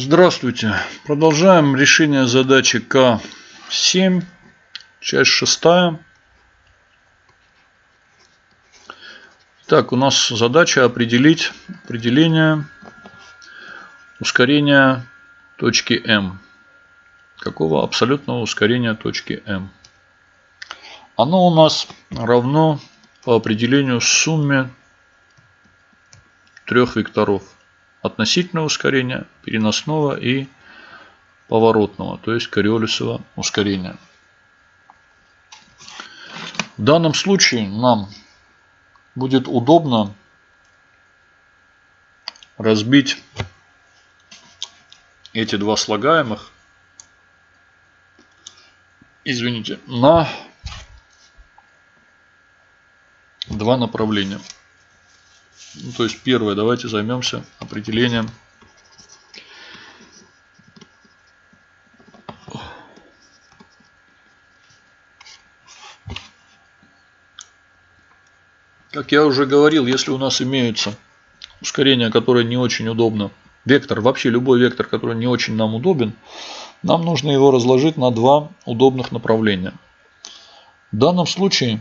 Здравствуйте. Продолжаем решение задачи К7, часть шестая. Так, у нас задача определить определение ускорения точки М. Какого абсолютного ускорения точки М. Оно у нас равно по определению сумме трех векторов относительного ускорения, переносного и поворотного, то есть кориолисового ускорения. В данном случае нам будет удобно разбить эти два слагаемых, извините, на два направления. Ну, то есть первое, давайте займемся определением Как я уже говорил, если у нас имеются ускорения, которые не очень удобно, вектор, вообще любой вектор, который не очень нам удобен, нам нужно его разложить на два удобных направления. В данном случае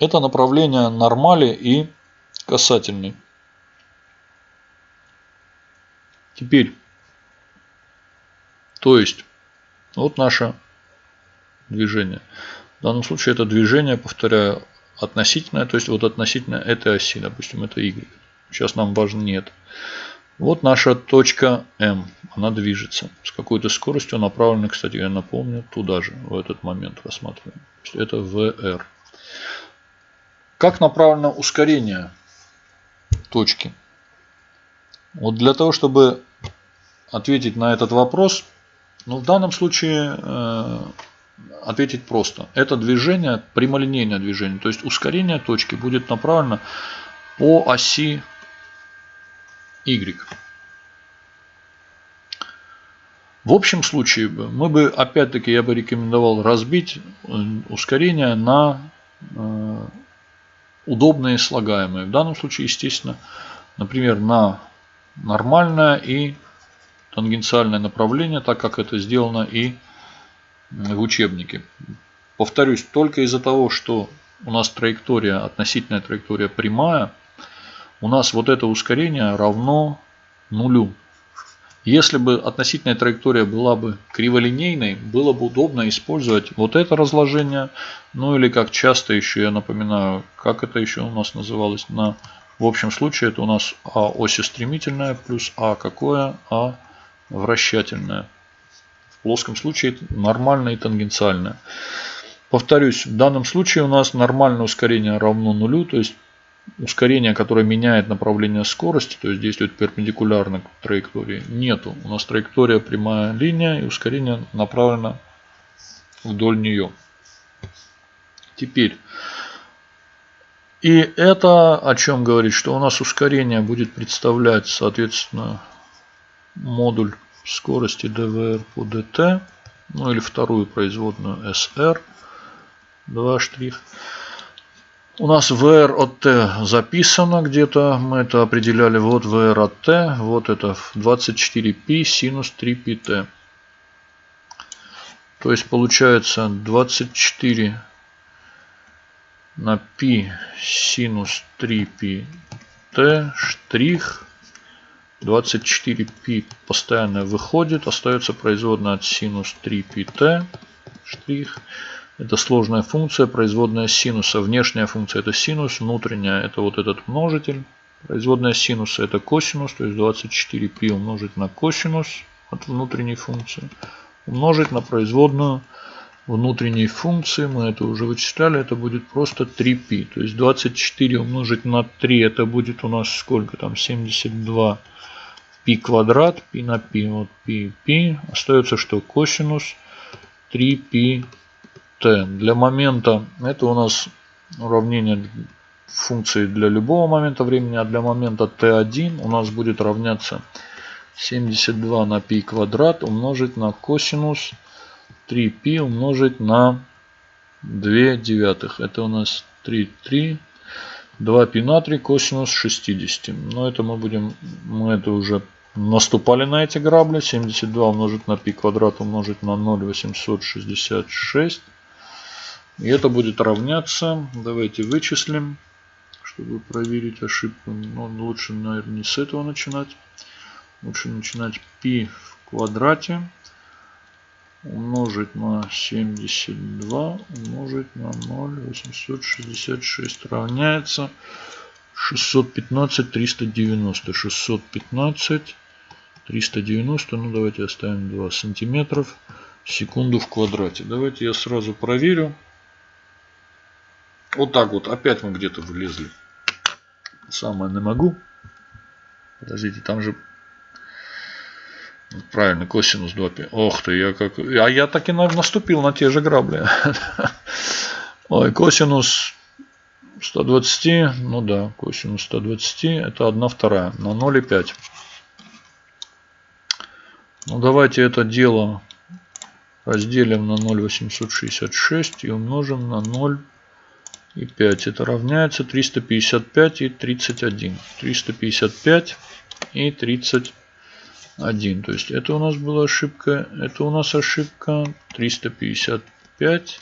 это направление нормали и касательный. Теперь, то есть, вот наше движение. В данном случае это движение, повторяю, относительное, то есть вот относительно этой оси, допустим, это y. Сейчас нам важно нет. Вот наша точка М, она движется с какой-то скоростью, направленной, кстати, я напомню, туда же, в этот момент рассматриваем. Это VR. Как направлено ускорение точки. Вот для того, чтобы ответить на этот вопрос, ну, в данном случае э, ответить просто. Это движение, прямолинейное движение, то есть ускорение точки будет направлено по оси Y. В общем случае мы бы, опять-таки, я бы рекомендовал разбить э, ускорение на э, удобные слагаемые. В данном случае, естественно, например, на нормальное и тангенциальное направление, так как это сделано и в учебнике. Повторюсь, только из-за того, что у нас траектория, относительная траектория прямая, у нас вот это ускорение равно нулю. Если бы относительная траектория была бы криволинейной, было бы удобно использовать вот это разложение. Ну или как часто еще, я напоминаю, как это еще у нас называлось. На, в общем случае это у нас А оси стремительная плюс А какое? А вращательное. В плоском случае нормальное и тангенциальное. Повторюсь, в данном случае у нас нормальное ускорение равно нулю, то есть ускорения, которое меняет направление скорости, то есть действует перпендикулярно к траектории, нету. У нас траектория прямая линия и ускорение направлено вдоль нее. Теперь, и это о чем говорит, что у нас ускорение будет представлять, соответственно, модуль скорости dvr по dt, ну или вторую производную sr, два штрих. У нас VR от T записано где-то. Мы это определяли. Вот VR от T. Вот это 24π синус 3πt. То есть получается 24 на π синус 3πt штрих. 24π постоянно выходит. Остается производная от синус 3πt штрих. Это сложная функция, производная синуса. Внешняя функция это синус, внутренняя это вот этот множитель. Производная синуса это косинус, то есть 24π умножить на косинус от внутренней функции. Умножить на производную внутренней функции, мы это уже вычисляли, это будет просто 3π. То есть 24 умножить на 3, это будет у нас сколько там, 72 π квадрат, π на π, вот π, π. Остается что? Косинус 3π t. Для момента это у нас уравнение функции для любого момента времени, а для момента t1 у нас будет равняться 72 на π квадрат умножить на косинус 3π умножить на 2 девятых. Это у нас 3, 3, 2 π на 3 косинус 60. Но это мы будем, мы это уже наступали на эти грабли. 72 умножить на π квадрат умножить на 0,866. и это будет равняться, давайте вычислим, чтобы проверить ошибку. Но лучше, наверное, не с этого начинать. Лучше начинать π в квадрате умножить на 72 умножить на 0,866 равняется 615 390 615 390 ну давайте оставим 2 сантиметров секунду в квадрате давайте я сразу проверю вот так вот опять мы где-то влезли самое не могу подождите там же Правильно, косинус 2π. Ох ты, я как... А я так и наступил на те же грабли. Ой, косинус 120, ну да, косинус 120, это 1 вторая, на 0,5. Ну давайте это дело разделим на 0,866 и умножим на 0,5. Это равняется 355 и 31. 355 и 31. 1. То есть это у нас была ошибка. Это у нас ошибка 355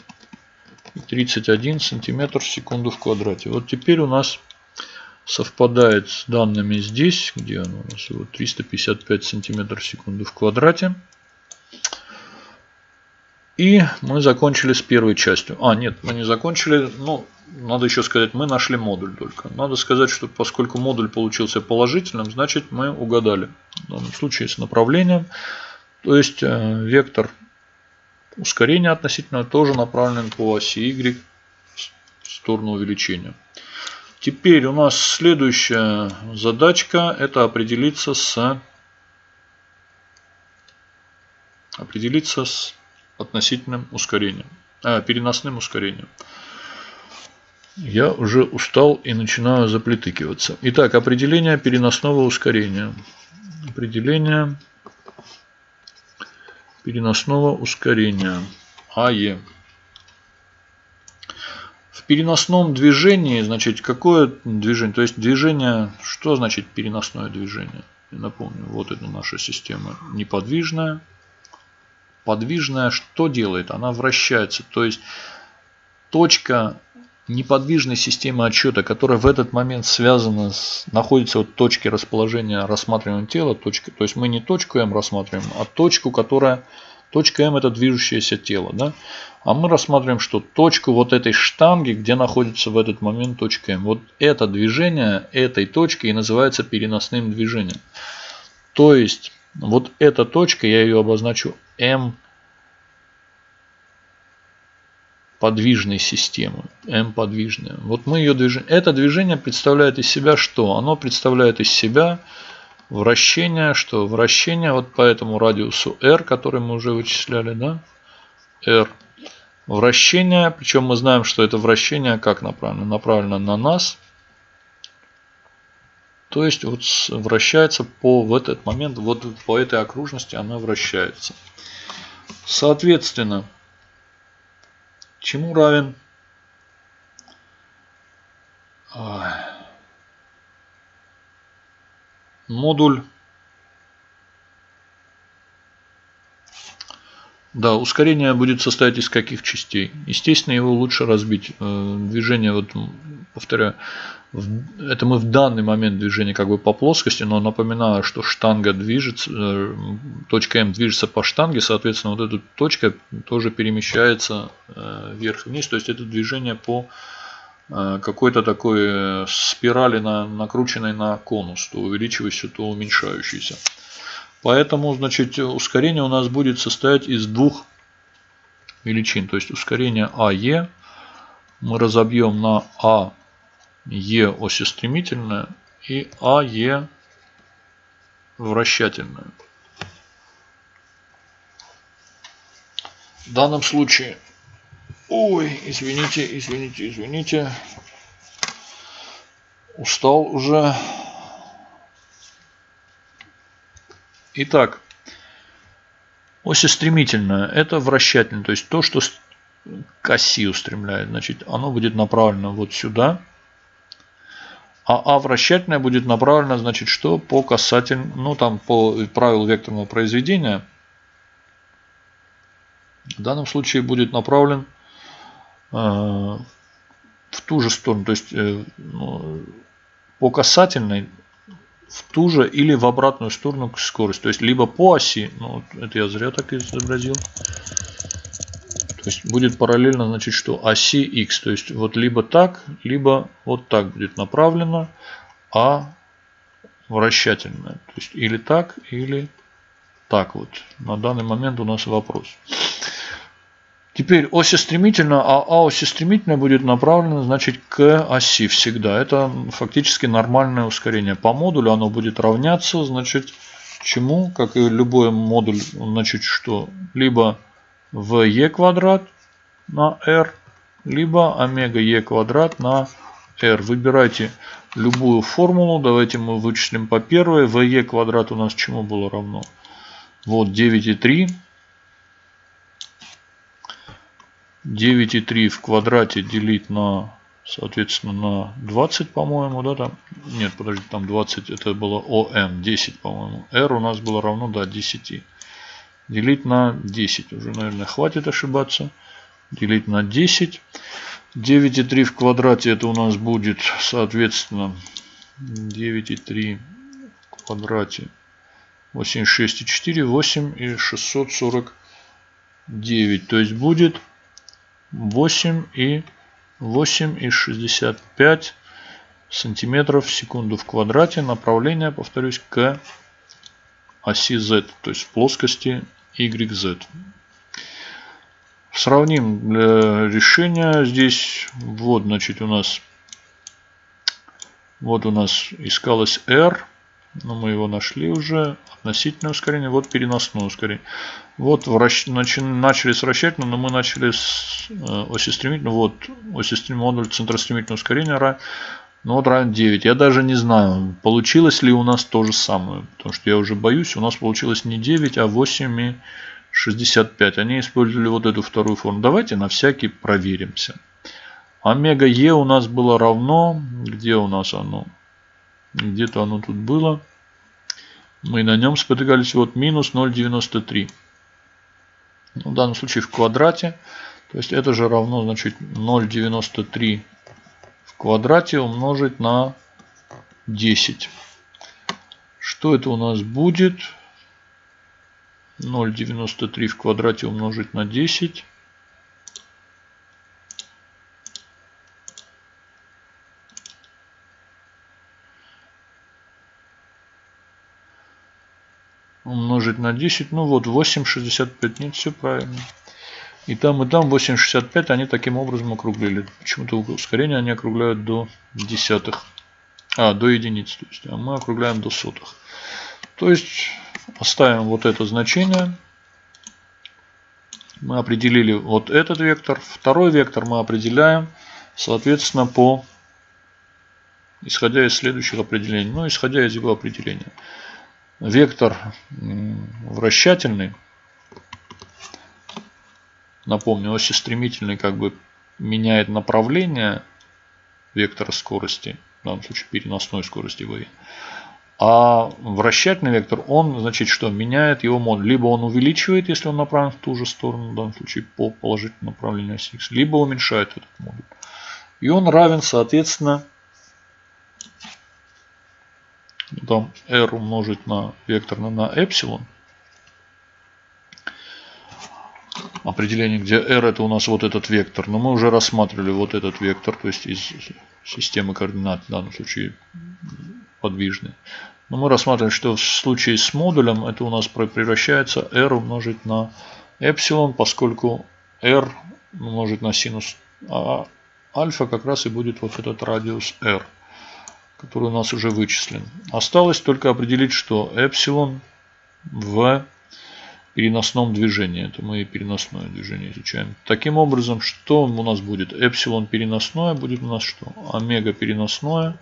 и 31 сантиметр в секунду в квадрате. Вот теперь у нас совпадает с данными здесь, где оно у нас вот 355 сантиметров в секунду в квадрате. И мы закончили с первой частью. А, нет, мы не закончили. Ну, надо еще сказать, мы нашли модуль только. Надо сказать, что поскольку модуль получился положительным, значит мы угадали. В данном случае с направлением. То есть э, вектор ускорения относительно тоже направлен по оси Y в сторону увеличения. Теперь у нас следующая задачка это определиться с определиться с относительным ускорением, а, переносным ускорением. Я уже устал и начинаю заплетыкиваться. Итак, определение переносного ускорения. Определение переносного ускорения АЕ. В переносном движении, значит, какое движение? То есть движение, что значит переносное движение? Напомню, вот это наша система неподвижная. Подвижная что делает? Она вращается. То есть точка неподвижной системы отсчета, которая в этот момент связана с, находится в точке расположения рассматриваемого тела, точка, то есть мы не точку М рассматриваем, а точку, которая, точка М это движущееся тело, да? а мы рассматриваем, что точку вот этой штанги, где находится в этот момент точка М. Вот это движение этой точки и называется переносным движением. То есть вот эта точка, я ее обозначу М подвижной системы. М подвижная. Вот мы ее движение. Это движение представляет из себя что? Оно представляет из себя вращение, что вращение вот по этому радиусу r, который мы уже вычисляли, да? r. Вращение, причем мы знаем, что это вращение как направлено? Направлено на нас. То есть вот вращается по в этот момент, вот по этой окружности она вращается. Соответственно, чему равен модуль Да, ускорение будет состоять из каких частей? Естественно, его лучше разбить. Э, движение, вот, повторяю, это мы в данный момент движения как бы по плоскости, но напоминаю, что штанга движется, э, точка М движется по штанге, соответственно, вот эта точка тоже перемещается э, вверх-вниз, то есть это движение по какой-то такой спирали, на, накрученной на конус, то увеличивающейся, то уменьшающейся. Поэтому, значит, ускорение у нас будет состоять из двух величин. То есть ускорение АЕ мы разобьем на АЕ оси стремительная и АЕ вращательная. В данном случае, ой, извините, извините, извините, устал уже. Итак, оси стремительная – это вращательная, то есть то, что к оси устремляет. Значит, оно будет направлено вот сюда. А А вращательная будет направлена, значит, что по касательному, ну там по правилу векторного произведения. В данном случае будет направлен э, в ту же сторону, то есть э, ну, по касательной в ту же или в обратную сторону к скорости. То есть либо по оси, ну это я зря так изобразил. То есть будет параллельно, значит, что оси x. То есть вот либо так, либо вот так будет направлено, а вращательная. То есть или так, или так вот. На данный момент у нас вопрос. Теперь оси стремительно, а, а оси стремительно будет направлена, значит, к оси всегда. Это фактически нормальное ускорение. По модулю оно будет равняться, значит, чему? Как и любой модуль, значит, что? Либо в e квадрат на r, либо омега e квадрат на r. Выбирайте любую формулу. Давайте мы вычислим по первой. в e квадрат у нас чему было равно? Вот 9,3 9,3 в квадрате делить на, соответственно, на 20, по-моему, да, там, нет, подожди, там 20, это было ОМ, 10, по-моему, R у нас было равно, да, 10. Делить на 10, уже, наверное, хватит ошибаться. Делить на 10. 9,3 в квадрате это у нас будет, соответственно, 9,3 в квадрате 86,4, 8 и 649. То есть будет 8 и 8 и 65 сантиметров в секунду в квадрате. Направление, повторюсь, к оси z, то есть в плоскости YZ. Сравним для решения. Здесь вот, значит, у нас вот у нас искалось R, но мы его нашли уже. Относительное ускорение, вот переносное ускорение. Вот вращ... начали с вращательного, но мы начали с э, оси стремительного. Вот оси стремительного модуль центростремительного ускорения равен, ну вот равен 9. Я даже не знаю, получилось ли у нас то же самое. Потому что я уже боюсь, у нас получилось не 9, а 8 и 65. Они использовали вот эту вторую форму. Давайте на всякий проверимся. Омега Е у нас было равно. Где у нас оно? Где-то оно тут было. Мы на нем спотыкались. Вот минус 0,93. Ну, в данном случае в квадрате. То есть это же равно значит 0,93 в квадрате умножить на 10. Что это у нас будет? 0,93 в квадрате умножить на 10. Умножить на 10. Ну вот 8,65. Нет, все правильно. И там, и там 8,65 они таким образом округлили. Почему-то ускорение они округляют до десятых. А, до единиц. То есть, а мы округляем до сотых. То есть оставим вот это значение. Мы определили вот этот вектор. Второй вектор мы определяем, соответственно, по исходя из следующих определений. Ну, исходя из его определения вектор вращательный, напомню, оси стремительный как бы меняет направление вектора скорости, в данном случае переносной скорости v. А вращательный вектор, он, значит, что меняет его модуль. Либо он увеличивает, если он направлен в ту же сторону, в данном случае по положительному направлению оси x, либо уменьшает этот модуль. И он равен, соответственно, там r умножить на векторно на эпсилон. Определение, где r это у нас вот этот вектор. Но мы уже рассматривали вот этот вектор, то есть из системы координат, в данном случае подвижный. Но мы рассматриваем, что в случае с модулем это у нас превращается r умножить на эпсилон, поскольку r умножить на синус а альфа как раз и будет вот этот радиус r который у нас уже вычислен. Осталось только определить, что эпсилон в переносном движении. Это мы переносное движение изучаем. Таким образом, что у нас будет? Эпсилон переносное будет у нас что? Омега переносное,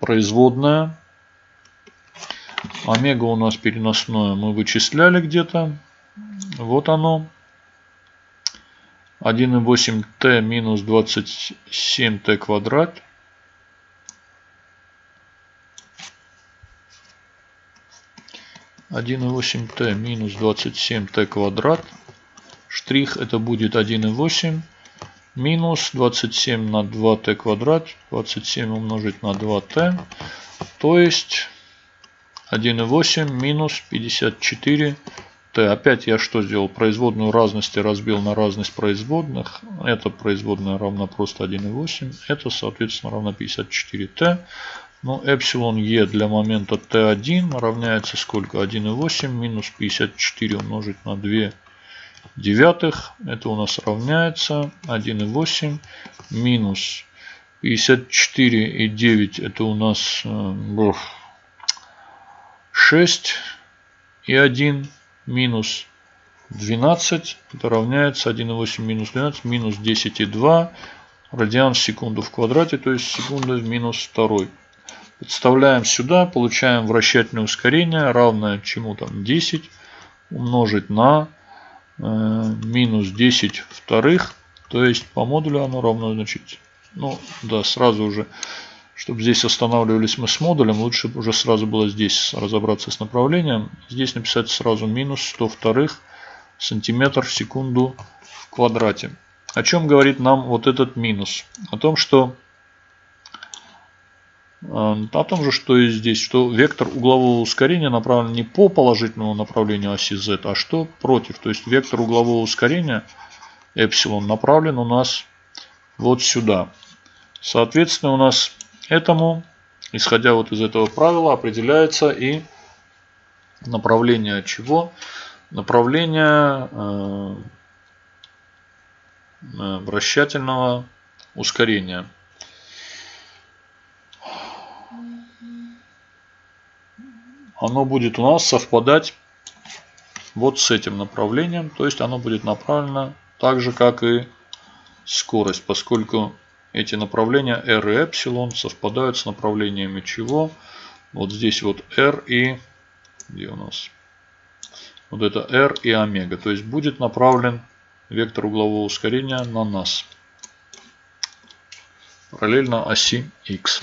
производная. Омега у нас переносное мы вычисляли где-то. Вот оно. 1,8t минус 27t квадрат 1,8t минус 27t квадрат. Штрих это будет 1,8 минус 27 на 2t квадрат. 27 умножить на 2t. То есть 1,8 минус 54 Т. Опять я что сделал? Производную разности разбил на разность производных. Это производная равна просто 1,8. Это, соответственно, равна 54Т. Ну, эпсилон Е для момента Т1 равняется сколько? 1,8 минус 54 умножить на 2 девятых. Это у нас равняется 1,8 минус 54 и 9. Это у нас 6 э, и 1 минус 12, это равняется 1,8 минус 12, минус 10,2 радиан в секунду в квадрате, то есть секунда в минус 2. Подставляем сюда, получаем вращательное ускорение, равное чему там 10 умножить на э, минус 10 вторых, то есть по модулю оно равно, значит, ну да, сразу уже чтобы здесь останавливались мы с модулем, лучше уже сразу было здесь разобраться с направлением. Здесь написать сразу минус 100 вторых сантиметр в секунду в квадрате. О чем говорит нам вот этот минус? О том, что о том же, что и здесь, что вектор углового ускорения направлен не по положительному направлению оси z, а что против. То есть вектор углового ускорения эпсилон направлен у нас вот сюда. Соответственно, у нас Этому, исходя вот из этого правила, определяется и направление чего? Направление э, э, вращательного ускорения. Оно будет у нас совпадать вот с этим направлением. То есть оно будет направлено так же, как и скорость, поскольку эти направления R и Эпсилон совпадают с направлениями чего? Вот здесь вот R и... Где у нас? Вот это R и омега. То есть будет направлен вектор углового ускорения на нас. Параллельно оси X.